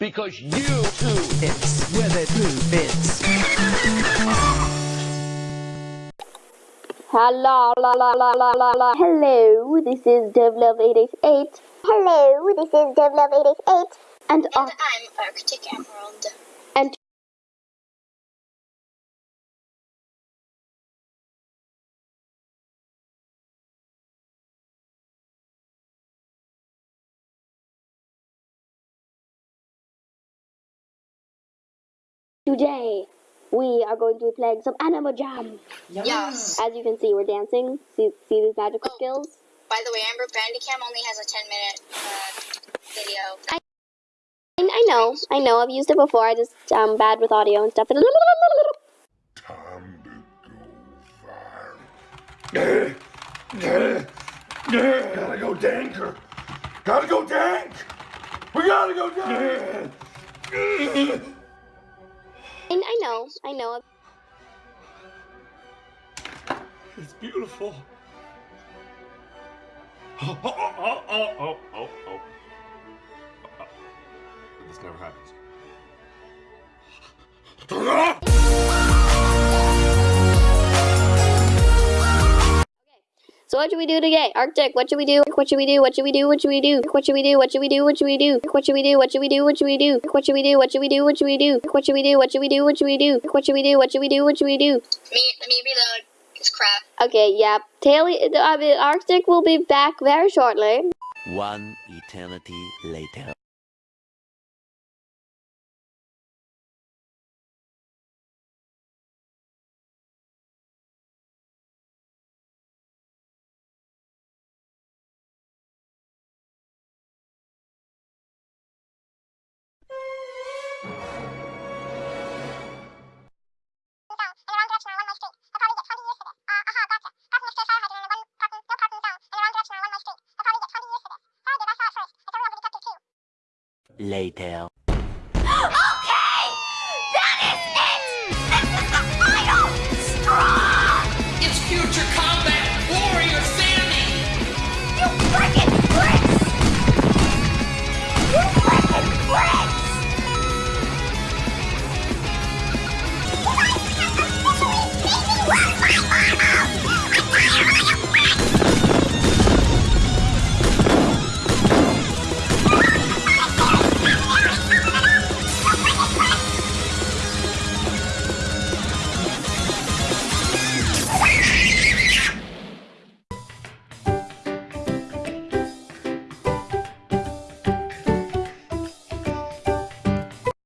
because you too. It's where they poo bits. Hello, la la la la la la. Hello, this is DevLove888. Hello, this is DevLove888. And, And I'm Arctic Emerald. Today we are going to be playing some Animal Jam. Yes. As you can see, we're dancing. See, see these magical Oh. skills? By the way, Amber Bandicam only has a 10 minute uh, video. I, I know, I know. I've used it before. I just um bad with audio and stuff. Time to go viral. Gotta go danker. Gotta go dank. We gotta go dank. I, I know, I know. It's beautiful. Oh, oh, oh, oh, oh, oh, oh, oh. This never happens. So what should we do today? Arctic, what should we do? What should we do? What should we do? What should we do? What should we do? What should we do? What should we do? What should we do? What should we do? What should we do? What should we do? What should we do? What should we do? What should we do? What should we do? What should we do? What should we do? What should we do? What should we do? Me, me reload. It's crap. Okay, yeah. Taily, I mean, Arctic will be back very shortly. One eternity later. Later.